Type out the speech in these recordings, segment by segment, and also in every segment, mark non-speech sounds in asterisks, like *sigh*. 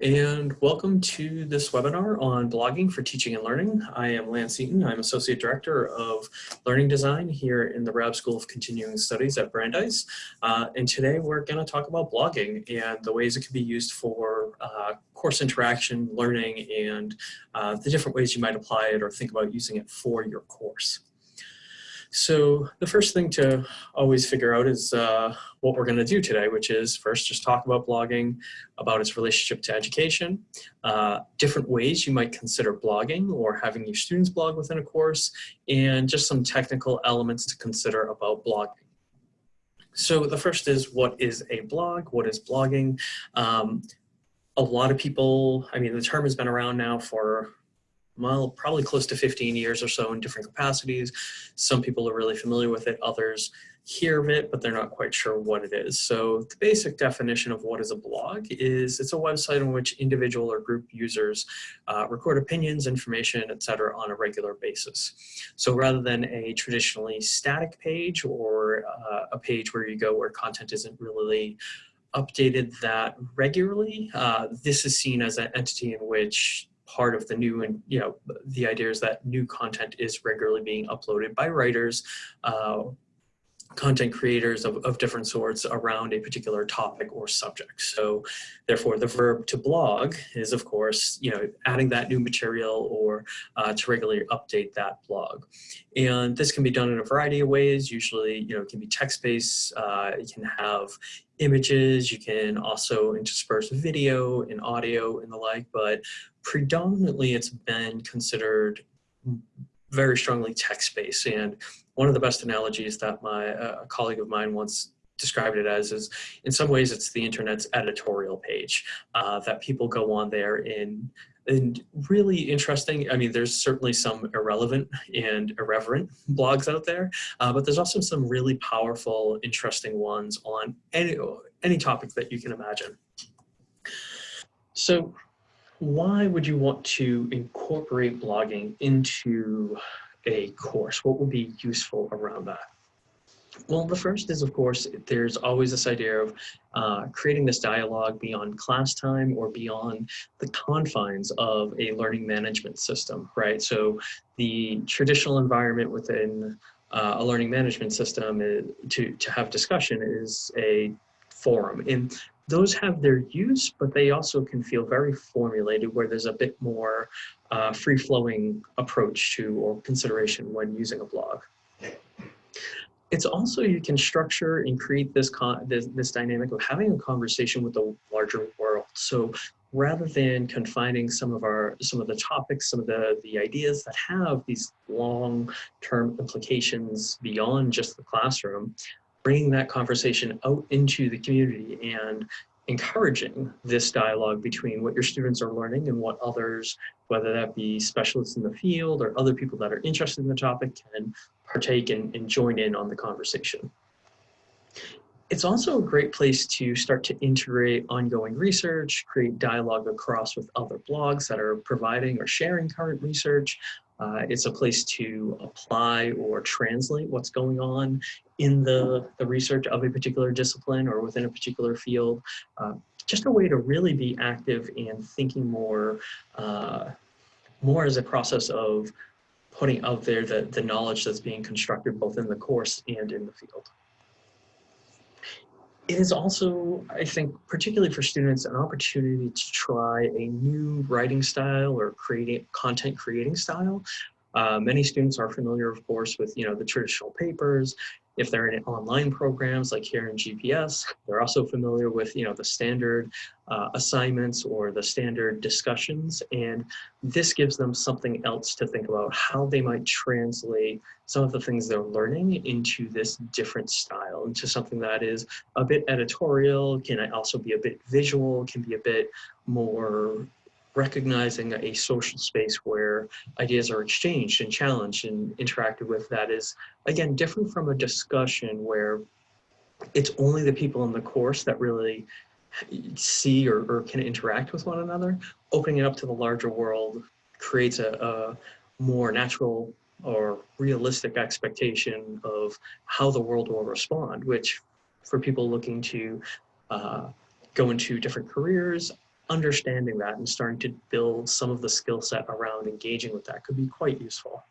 and welcome to this webinar on blogging for teaching and learning. I am Lance Eaton. I'm Associate Director of Learning Design here in the Rabb School of Continuing Studies at Brandeis. Uh, and today we're going to talk about blogging and the ways it can be used for uh, course interaction, learning, and uh, the different ways you might apply it or think about using it for your course. So the first thing to always figure out is uh, what we're going to do today, which is first just talk about blogging, about its relationship to education, uh, different ways you might consider blogging or having your students blog within a course, and just some technical elements to consider about blogging. So the first is what is a blog? What is blogging? Um, a lot of people, I mean, the term has been around now for well, probably close to 15 years or so in different capacities. Some people are really familiar with it, others hear of it, but they're not quite sure what it is. So the basic definition of what is a blog is it's a website on which individual or group users uh, record opinions, information, etc. on a regular basis. So rather than a traditionally static page or uh, a page where you go where content isn't really updated that regularly, uh, this is seen as an entity in which part of the new and you know the idea is that new content is regularly being uploaded by writers uh, content creators of, of different sorts around a particular topic or subject. So therefore the verb to blog is of course, you know, adding that new material or uh, to regularly update that blog. And this can be done in a variety of ways. Usually, you know, it can be text-based, uh, it can have images, you can also intersperse video and audio and the like, but predominantly it's been considered very strongly text-based. And one of the best analogies that my uh, a colleague of mine once described it as is in some ways it's the internet's editorial page uh, that people go on there in and really interesting. I mean, there's certainly some irrelevant and irreverent *laughs* blogs out there, uh, but there's also some really powerful, interesting ones on any, any topic that you can imagine. So why would you want to incorporate blogging into a course? What would be useful around that? Well, the first is, of course, there's always this idea of uh, creating this dialogue beyond class time or beyond the confines of a learning management system, right? So the traditional environment within uh, a learning management system is, to, to have discussion is a forum. And those have their use, but they also can feel very formulated where there's a bit more uh, free-flowing approach to or consideration when using a blog. It's also you can structure and create this, this, this dynamic of having a conversation with the larger world. So rather than confining some of our some of the topics, some of the the ideas that have these long-term implications beyond just the classroom, bringing that conversation out into the community and encouraging this dialogue between what your students are learning and what others, whether that be specialists in the field or other people that are interested in the topic can partake and, and join in on the conversation. It's also a great place to start to integrate ongoing research, create dialogue across with other blogs that are providing or sharing current research, uh, it's a place to apply or translate what's going on in the, the research of a particular discipline or within a particular field. Uh, just a way to really be active and thinking more, uh, more as a process of putting out there the, the knowledge that's being constructed both in the course and in the field. It is also, I think, particularly for students, an opportunity to try a new writing style or creating content creating style. Uh, many students are familiar, of course, with you know the traditional papers if they're in online programs like here in GPS, they're also familiar with you know the standard uh, assignments or the standard discussions. And this gives them something else to think about how they might translate some of the things they're learning into this different style, into something that is a bit editorial, can also be a bit visual, can be a bit more recognizing a social space where ideas are exchanged and challenged and interacted with that is, again, different from a discussion where it's only the people in the course that really see or, or can interact with one another. Opening it up to the larger world creates a, a more natural or realistic expectation of how the world will respond, which for people looking to uh, go into different careers, understanding that and starting to build some of the skill set around engaging with that could be quite useful.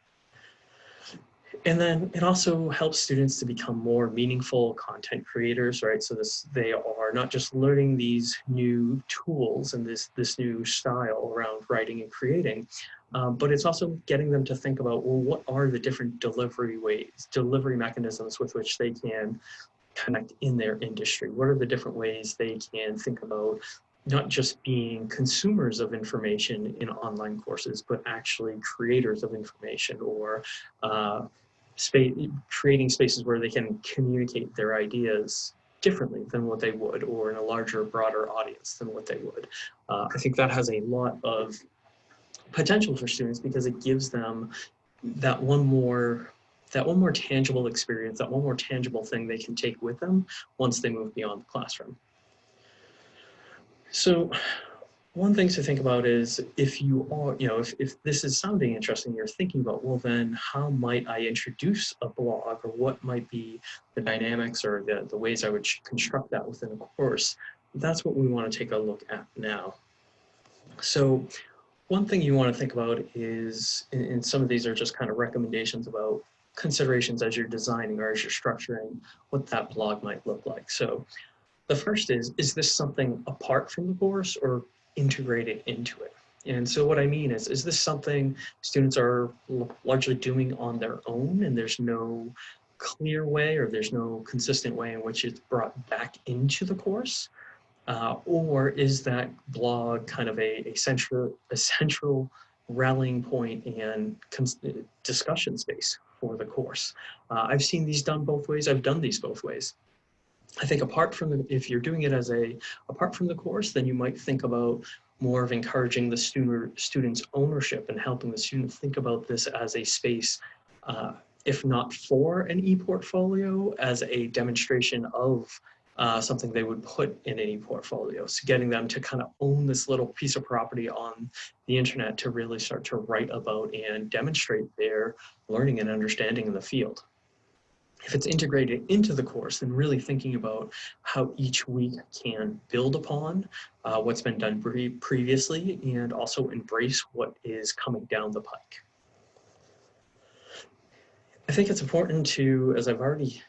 And then it also helps students to become more meaningful content creators, right? So this they are not just learning these new tools and this, this new style around writing and creating, um, but it's also getting them to think about, well, what are the different delivery ways, delivery mechanisms with which they can connect in their industry? What are the different ways they can think about not just being consumers of information in online courses, but actually creators of information or uh, space, creating spaces where they can communicate their ideas differently than what they would or in a larger, broader audience than what they would. Uh, I think that has a lot of potential for students because it gives them that one more that one more tangible experience, that one more tangible thing they can take with them once they move beyond the classroom. So one thing to think about is if you are, you know, if, if this is sounding interesting, you're thinking about, well, then how might I introduce a blog or what might be the dynamics or the, the ways I would construct that within a course? That's what we want to take a look at now. So one thing you want to think about is, and some of these are just kind of recommendations about considerations as you're designing or as you're structuring what that blog might look like. So the first is, is this something apart from the course or integrated into it. And so what I mean is, is this something students are largely doing on their own and there's no clear way or there's no consistent way in which it's brought back into the course? Uh, or is that blog kind of a, a central, a central rallying point and discussion space for the course? Uh, I've seen these done both ways. I've done these both ways. I think apart from the, if you're doing it as a, apart from the course, then you might think about more of encouraging the student, student's ownership and helping the student think about this as a space, uh, if not for an e-portfolio, as a demonstration of uh, something they would put in any portfolio. So getting them to kind of own this little piece of property on the internet to really start to write about and demonstrate their learning and understanding in the field if it's integrated into the course, then really thinking about how each week can build upon uh, what's been done pre previously and also embrace what is coming down the pike. I think it's important to, as I've already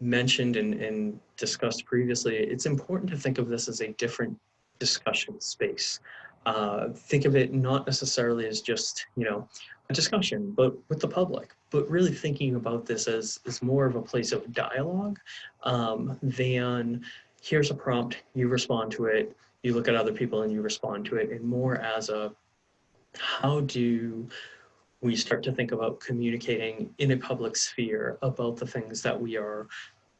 mentioned and, and discussed previously, it's important to think of this as a different discussion space. Uh, think of it not necessarily as just, you know, discussion, but with the public, but really thinking about this as, as more of a place of dialogue um, than here's a prompt, you respond to it, you look at other people and you respond to it, and more as a how do we start to think about communicating in a public sphere about the things that we are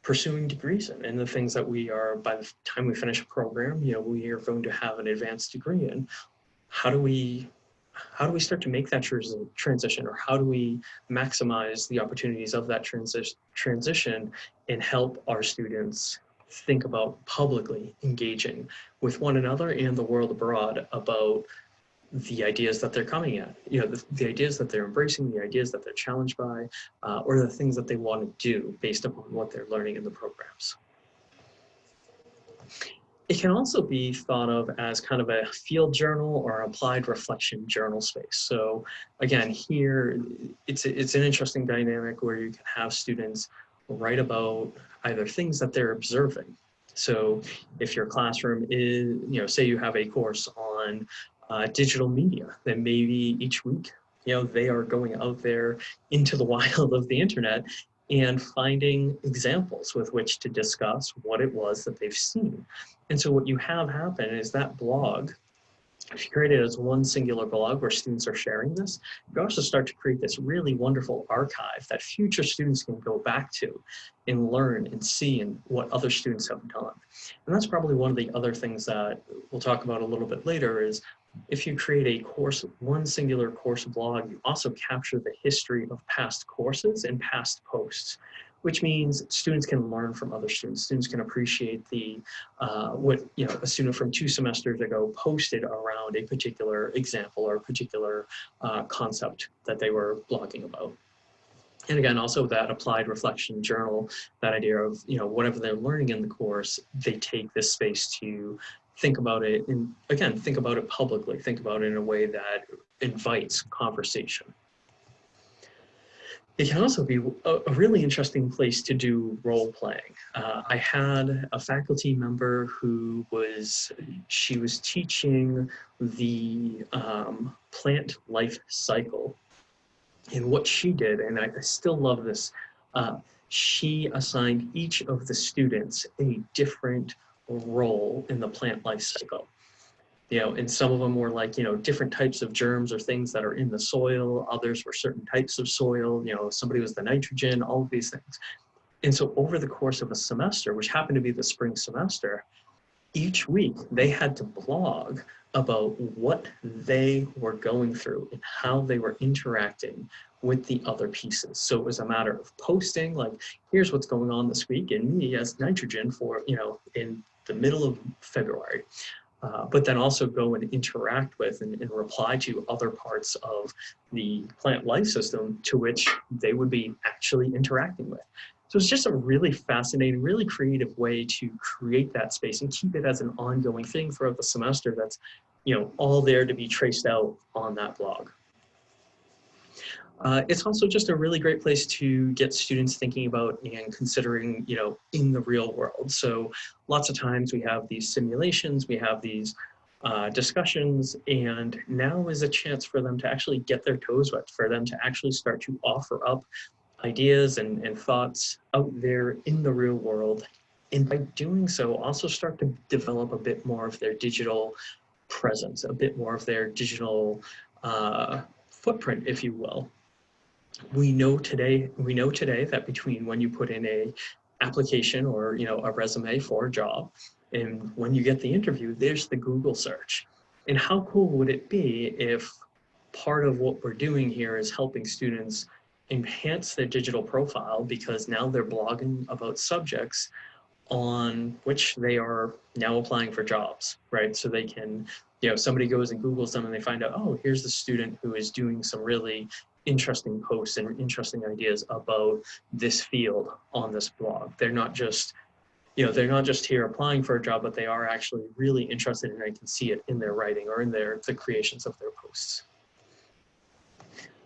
pursuing degrees in and the things that we are by the time we finish a program you know we are going to have an advanced degree in? How do we how do we start to make that transition or how do we maximize the opportunities of that transi transition and help our students think about publicly engaging with one another and the world abroad about the ideas that they're coming at, you know, the, the ideas that they're embracing, the ideas that they're challenged by, uh, or the things that they want to do based upon what they're learning in the programs. It can also be thought of as kind of a field journal or applied reflection journal space. So again, here, it's, it's an interesting dynamic where you can have students write about either things that they're observing. So if your classroom is, you know, say you have a course on uh, digital media, then maybe each week, you know, they are going out there into the *laughs* wild of the internet and finding examples with which to discuss what it was that they've seen. And so what you have happen is that blog, if you create it as one singular blog where students are sharing this, you also start to create this really wonderful archive that future students can go back to and learn and see and what other students have done. And that's probably one of the other things that we'll talk about a little bit later is if you create a course, one singular course blog, you also capture the history of past courses and past posts, which means students can learn from other students. Students can appreciate the, uh, what, you know, a student from two semesters ago posted around a particular example or a particular uh, concept that they were blogging about. And again, also that applied reflection journal, that idea of, you know, whatever they're learning in the course, they take this space to think about it and again, think about it publicly, think about it in a way that invites conversation. It can also be a, really interesting place to do role playing. Uh, I had a faculty member who was, she was teaching the um, plant life cycle. And what she did, and I, I still love this, uh, she assigned each of the students a different role in the plant life cycle you know, and some of them were like, you know, different types of germs or things that are in the soil. Others were certain types of soil, you know, somebody was the nitrogen, all of these things. And so over the course of a semester, which happened to be the spring semester, each week they had to blog about what they were going through and how they were interacting with the other pieces. So it was a matter of posting, like, here's what's going on this week in me as nitrogen for, you know, in the middle of February. Uh, but then also go and interact with and, and, reply to other parts of the plant life system to which they would be actually interacting with. So it's just a really fascinating, really creative way to create that space and keep it as an ongoing thing throughout the semester that's, you know, all there to be traced out on that blog. Uh, it's also just a really great place to get students thinking about and considering, you know, in the real world. So lots of times we have these simulations, we have these uh, discussions, and now is a chance for them to actually get their toes wet, for them to actually start to offer up ideas and, and thoughts out there in the real world. And by doing so, also start to develop a bit more of their digital presence, a bit more of their digital uh, footprint, if you will we know today we know today that between when you put in a application or you know a resume for a job and when you get the interview there's the google search. And how cool would it be if part of what we're doing here is helping students enhance their digital profile because now they're blogging about subjects on which they are now applying for jobs right? So they can you know somebody goes and googles them and they find out oh here's the student who is doing some really interesting posts and interesting ideas about this field on this blog. They're not just, you know, they're not just here applying for a job, but they are actually really interested and I can see it in their writing or in their the creations of their posts.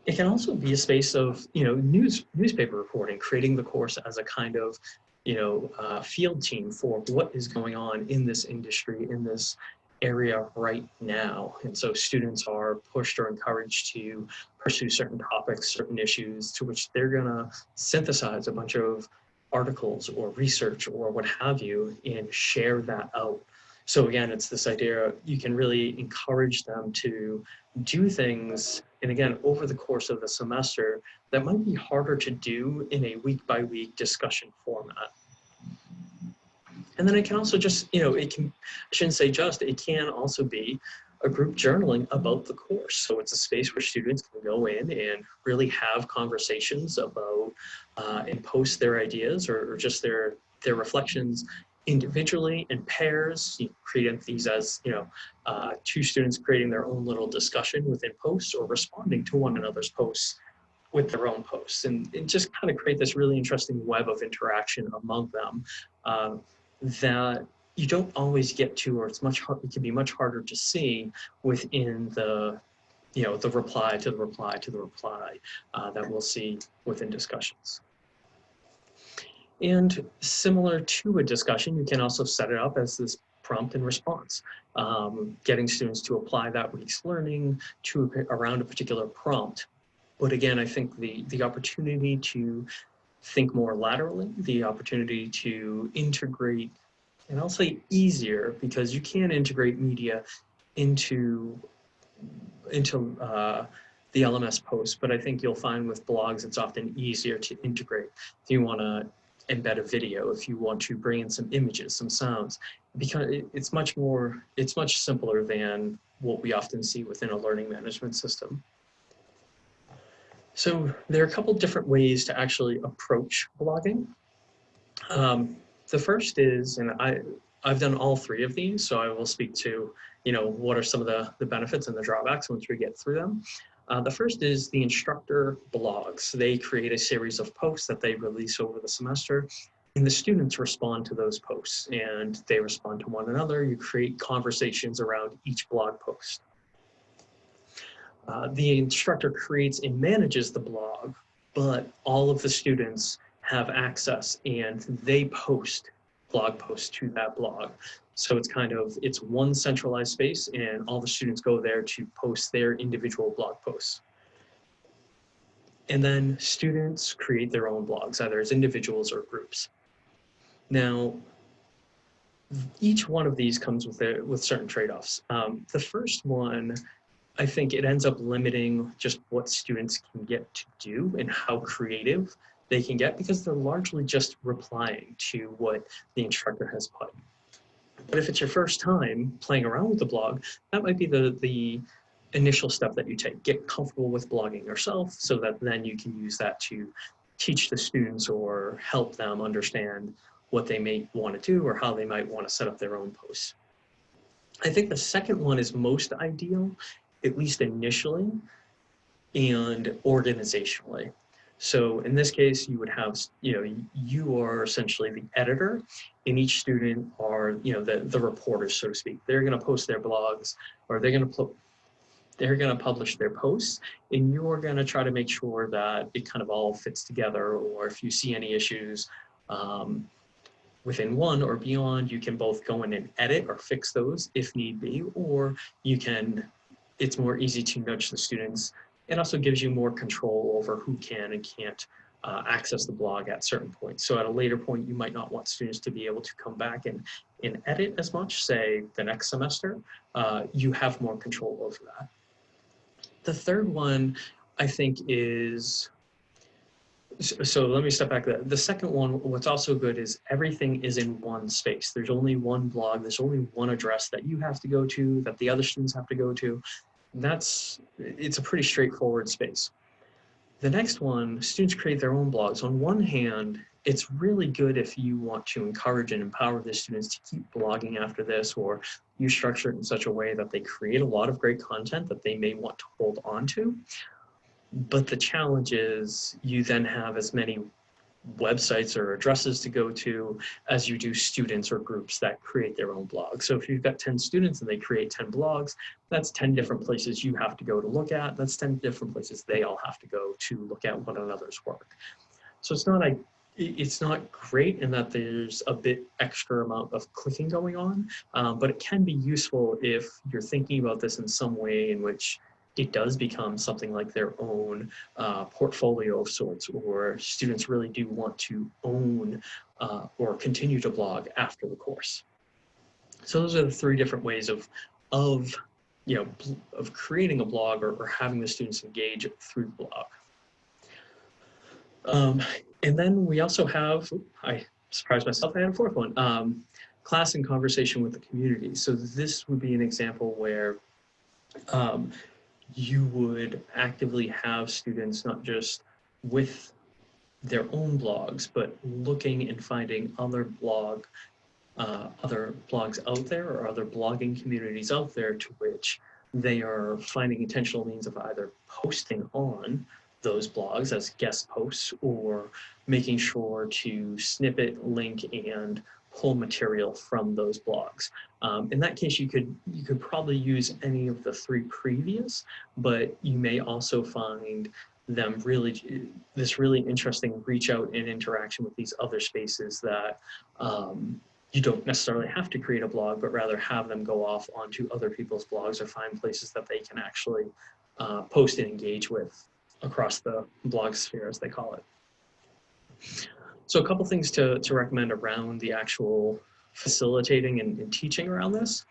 It can also be a space of, you know, news newspaper reporting, creating the course as a kind of, you know, uh, field team for what is going on in this industry, in this area right now. And so students are pushed or encouraged to pursue certain topics, certain issues to which they're gonna synthesize a bunch of articles or research or what have you and share that out. So again, it's this idea, you can really encourage them to do things, and again, over the course of the semester, that might be harder to do in a week by week discussion format. And then it can also just, you know, it can, I shouldn't say just, it can also be a group journaling about the course. So it's a space where students can go in and really have conversations about uh, and post their ideas or, or, just their their reflections individually in pairs. You create these as you know uh, two students creating their own little discussion within posts or responding to one another's posts with their own posts and, and just kind of create this really interesting web of interaction among them. Um, that you don't always get to, or it's much hard, it can be much harder to see within the, you know, the reply to the reply to the reply uh, that we'll see within discussions. And similar to a discussion, you can also set it up as this prompt and response, um, getting students to apply that week's learning to around a particular prompt. But again, I think the, the opportunity to think more laterally, the opportunity to integrate, and I'll say easier because you can integrate media into, into uh, the LMS post, but I think you'll find with blogs it's often easier to integrate. If you want to embed a video, if you want to bring in some images, some sounds, because it's much more, it's much simpler than what we often see within a learning management system. So there are a couple different ways to actually approach blogging. Um, the first is, and I, I've done all three of these, so I will speak to, you know, what are some of the, the benefits and the drawbacks once we get through them. Uh, the first is the instructor blogs. They create a series of posts that they release over the semester and the students respond to those posts and they respond to one another. You create conversations around each blog post. Uh, the instructor creates and manages the blog, but all of the students have access and they post blog posts to that blog. So it's kind of, it's one centralized space and all the students go there to post their individual blog posts. And then students create their own blogs, either as individuals or groups. Now, each one of these comes with, with certain trade-offs. Um, the first one, I think it ends up limiting just what students can get to do and how creative they can get because they're largely just replying to what the instructor has put. But if it's your first time playing around with the blog, that might be the, the initial step that you take. Get comfortable with blogging yourself so that then you can use that to teach the students or help them understand what they may want to do or how they might want to set up their own posts. I think the second one is most ideal, at least initially, and organizationally. So in this case, you would have, you know, you are essentially the editor and each student are, you know, the, the reporters, so to speak. They're going to post their blogs or they're going to they're going to publish their posts and you're going to try to make sure that it kind of all fits together or if you see any issues um, within one or beyond, you can both go in and edit or fix those if need be, or you can, it's more easy to nudge the students it also gives you more control over who can and can't uh, access the blog at certain points. So at a later point, you might not want students to be able to come back and, and edit as much, say the next semester, uh, you have more control over that. The third one, I think is, so let me step back. The second one, what's also good is everything is in one space. There's only one blog, there's only one address that you have to go to, that the other students have to go to that's, it's a pretty straightforward space. The next one, students create their own blogs. On one hand, it's really good if you want to encourage and empower the students to keep blogging after this or you structure it in such a way that they create a lot of great content that they may want to hold on to. But the challenge is you then have as many websites or addresses to go to as you do students or groups that create their own blogs. So if you've got 10 students and they create 10 blogs, that's 10 different places you have to go to look at. That's 10 different places they all have to go to look at one another's work. So it's not a it's not great in that there's a bit extra amount of clicking going on, um, but it can be useful if you're thinking about this in some way in which it does become something like their own uh, portfolio of sorts, or students really do want to own uh, or continue to blog after the course. So those are the three different ways of, of, you know, of creating a blog or, or having the students engage through the blog. Um, and then we also have, I surprised myself, I had a fourth one, um, class and conversation with the community. So this would be an example where um, you would actively have students not just with their own blogs, but looking and finding other blog, uh, other blogs out there or other blogging communities out there to which they are finding intentional means of either posting on those blogs as guest posts or making sure to snippet, link, and pull material from those blogs. Um, in that case, you could you could probably use any of the three previous, but you may also find them really this really interesting reach out and interaction with these other spaces that um, you don't necessarily have to create a blog, but rather have them go off onto other people's blogs or find places that they can actually uh, post and engage with across the blog sphere, as they call it. So a couple things to, to recommend around the actual facilitating and, and teaching around this.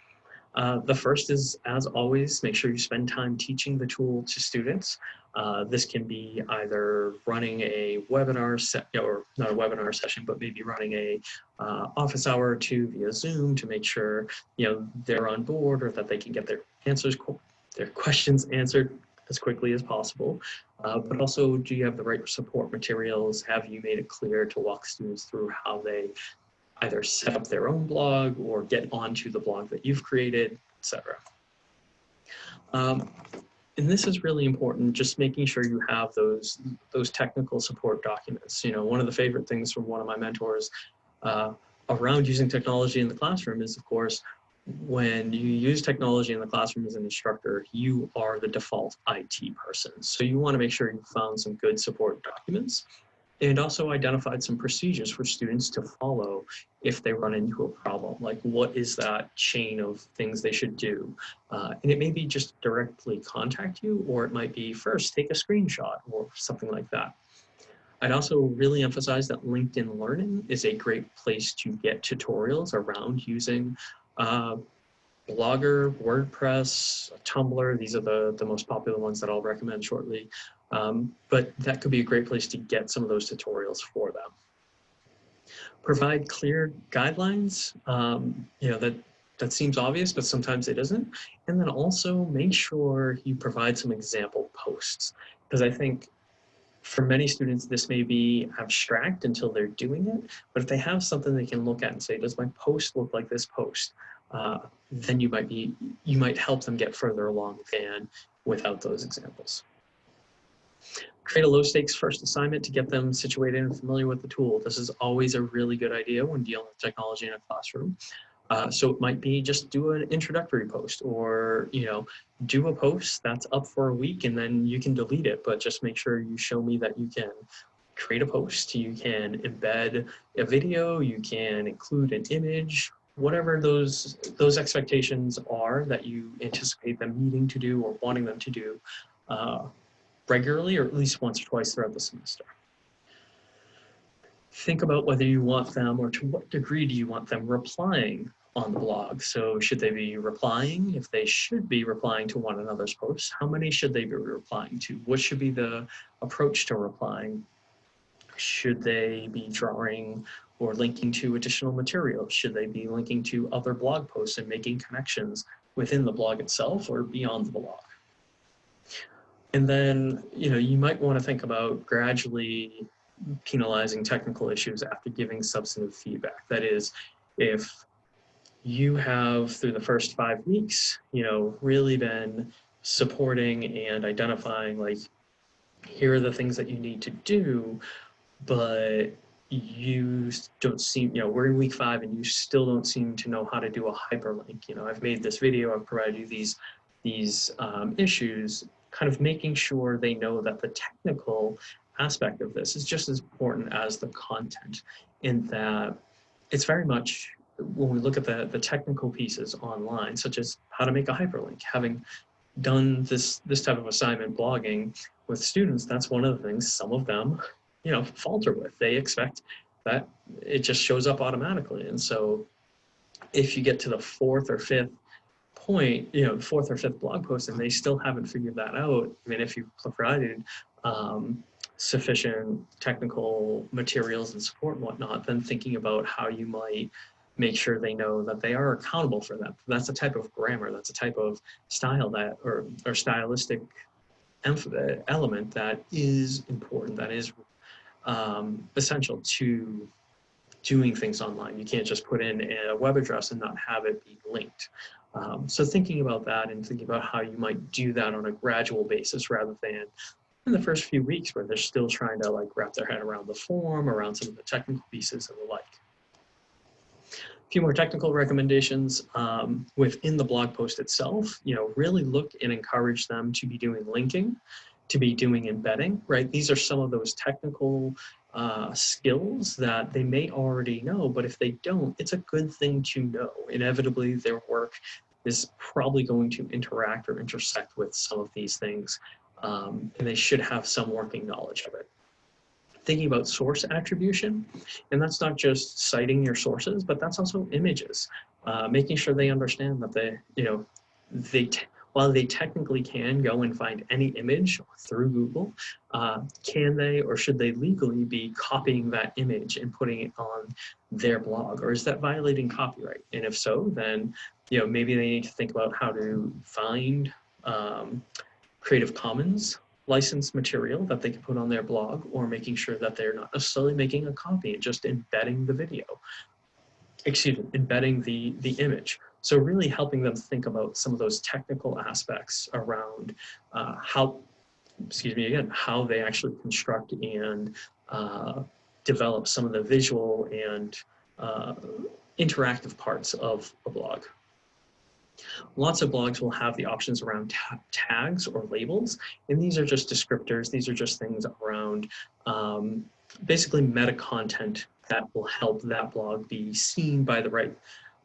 Uh, the first is, as always, make sure you spend time teaching the tool to students. Uh, this can be either running a webinar or not a webinar session, but maybe running a uh, office hour or two via Zoom to make sure you know they're on board or that they can get their answers, their questions answered as quickly as possible. Uh, but also, do you have the right support materials? Have you made it clear to walk students through how they either set up their own blog or get onto the blog that you've created, etc. Um, and this is really important, just making sure you have those, those technical support documents. You know, one of the favorite things from one of my mentors uh, around using technology in the classroom is, of course, when you use technology in the classroom as an instructor, you are the default IT person. So you want to make sure you found some good support documents and also identified some procedures for students to follow if they run into a problem. Like what is that chain of things they should do? Uh, and it may be just directly contact you, or it might be first take a screenshot or something like that. I'd also really emphasize that LinkedIn Learning is a great place to get tutorials around using uh, Blogger, WordPress, Tumblr, these are the, the most popular ones that I'll recommend shortly. Um, but that could be a great place to get some of those tutorials for them. Provide clear guidelines, um, you know, that, that seems obvious, but sometimes it isn't. And then also make sure you provide some example posts, because I think for many students, this may be abstract until they're doing it, but if they have something they can look at and say, does my post look like this post? Uh, then you might be, you might help them get further along than without those examples. Create a low stakes first assignment to get them situated and familiar with the tool. This is always a really good idea when dealing with technology in a classroom. Uh, so it might be just do an introductory post or, you know, do a post that's up for a week and then you can delete it, but just make sure you show me that you can create a post, you can embed a video, you can include an image, whatever those those expectations are that you anticipate them needing to do or wanting them to do uh, regularly or at least once or twice throughout the semester. Think about whether you want them or to what degree do you want them replying on the blog. So should they be replying? If they should be replying to one another's posts, how many should they be replying to? What should be the approach to replying? Should they be drawing or linking to additional materials? Should they be linking to other blog posts and making connections within the blog itself or beyond the blog? And then, you know, you might want to think about gradually penalizing technical issues after giving substantive feedback. That is, if you have through the first five weeks, you know, really been supporting and identifying like, here are the things that you need to do, but you don't seem, you know, we're in week five and you still don't seem to know how to do a hyperlink. You know, I've made this video, I've provided you these, these um, issues, kind of making sure they know that the technical aspect of this is just as important as the content in that it's very much when we look at the, the technical pieces online, such as how to make a hyperlink, having done this, this type of assignment blogging with students, that's one of the things some of them, you know, falter with. They expect that it just shows up automatically. And so if you get to the fourth or fifth point, you know, fourth or fifth blog post and they still haven't figured that out, I mean, if you provided um, sufficient technical materials and support and whatnot, then thinking about how you might make sure they know that they are accountable for that. That's a type of grammar, that's a type of style that, or, or stylistic element that is important, that is um, essential to doing things online. You can't just put in a web address and not have it be linked. Um, so thinking about that and thinking about how you might do that on a gradual basis rather than in the first few weeks where they're still trying to like wrap their head around the form, around some of the technical pieces and the like. A few more technical recommendations um, within the blog post itself, you know, really look and encourage them to be doing linking, to be doing embedding, right? These are some of those technical uh, skills that they may already know, but if they don't, it's a good thing to know. Inevitably, their work is probably going to interact or intersect with some of these things um, and they should have some working knowledge of it. Thinking about source attribution, and that's not just citing your sources, but that's also images, uh, making sure they understand that they, you know, they while they technically can go and find any image through Google, uh, can they or should they legally be copying that image and putting it on their blog? Or is that violating copyright? And if so, then you know maybe they need to think about how to find um, Creative Commons licensed material that they can put on their blog or making sure that they're not necessarily making a copy and just embedding the video, excuse me, embedding the, the image. So really helping them think about some of those technical aspects around uh, how, excuse me again, how they actually construct and uh, develop some of the visual and uh, interactive parts of a blog. Lots of blogs will have the options around ta tags or labels, and these are just descriptors. These are just things around um, basically meta content that will help that blog be seen by the right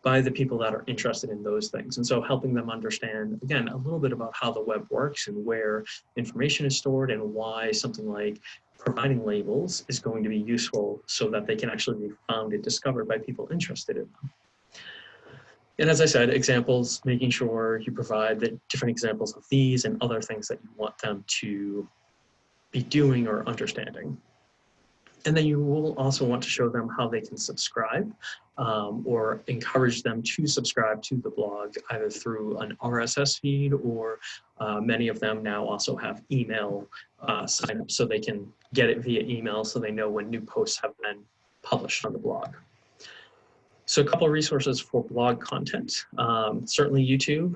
by the people that are interested in those things. And so helping them understand, again, a little bit about how the web works and where information is stored and why something like providing labels is going to be useful so that they can actually be found and discovered by people interested in them. And as I said, examples, making sure you provide the different examples of these and other things that you want them to be doing or understanding. And then you will also want to show them how they can subscribe um, or encourage them to subscribe to the blog either through an RSS feed or uh, many of them now also have email uh, sign up so they can get it via email so they know when new posts have been published on the blog. So a couple of resources for blog content, um, certainly YouTube,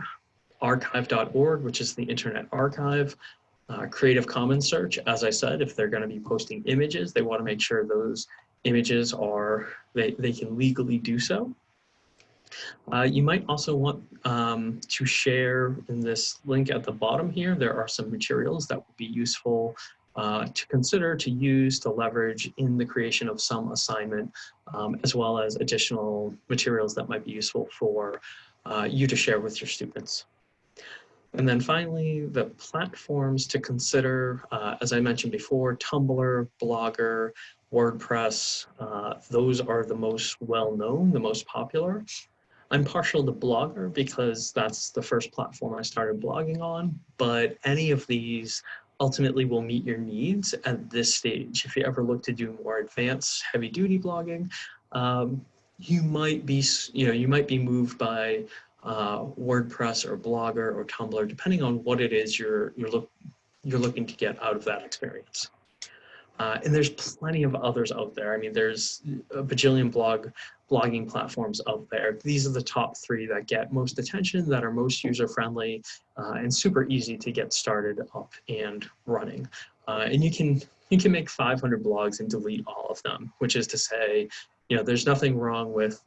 archive.org, which is the Internet Archive, uh, Creative Commons search, as I said, if they're gonna be posting images, they wanna make sure those images are, they, they can legally do so. Uh, you might also want um, to share in this link at the bottom here, there are some materials that will be useful uh, to consider, to use, to leverage in the creation of some assignment, um, as well as additional materials that might be useful for uh, you to share with your students. And then finally, the platforms to consider, uh, as I mentioned before, Tumblr, Blogger, WordPress, uh, those are the most well-known, the most popular. I'm partial to Blogger because that's the first platform I started blogging on, but any of these ultimately will meet your needs at this stage. If you ever look to do more advanced heavy duty blogging, um, you might be, you know, you might be moved by uh, WordPress or Blogger or Tumblr, depending on what it is you're, you're, look, you're looking to get out of that experience. Uh, and there's plenty of others out there. I mean, there's a bajillion blog blogging platforms out there. These are the top three that get most attention, that are most user-friendly, uh, and super easy to get started up and running. Uh, and you can you can make 500 blogs and delete all of them, which is to say, you know, there's nothing wrong with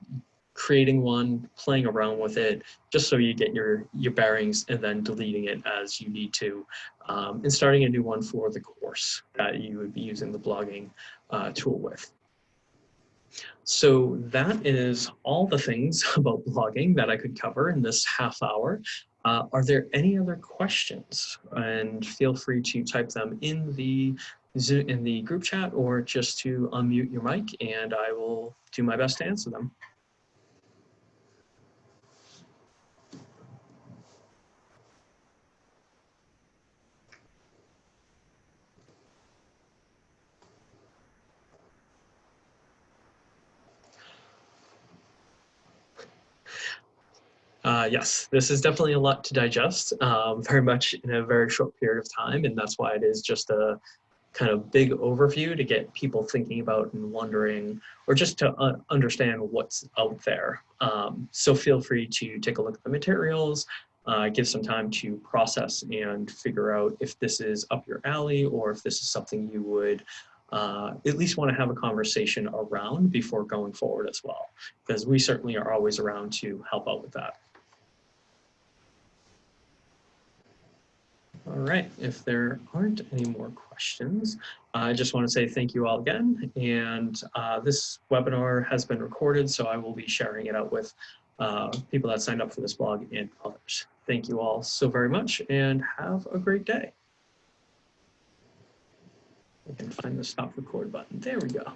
creating one, playing around with it, just so you get your, your bearings and then deleting it as you need to, um, and starting a new one for the course that you would be using the blogging uh, tool with. So that is all the things *laughs* about blogging that I could cover in this half hour. Uh, are there any other questions? And feel free to type them in the in the group chat or just to unmute your mic and I will do my best to answer them. Uh, yes, this is definitely a lot to digest, um, very much in a very short period of time, and that's why it is just a kind of big overview to get people thinking about and wondering, or just to uh, understand what's out there. Um, so feel free to take a look at the materials, uh, give some time to process and figure out if this is up your alley or if this is something you would uh, at least want to have a conversation around before going forward as well, because we certainly are always around to help out with that. All right, if there aren't any more questions, I just want to say thank you all again. And uh, this webinar has been recorded, so I will be sharing it out with uh, people that signed up for this blog and others. Thank you all so very much and have a great day. I can find the stop record button. There we go.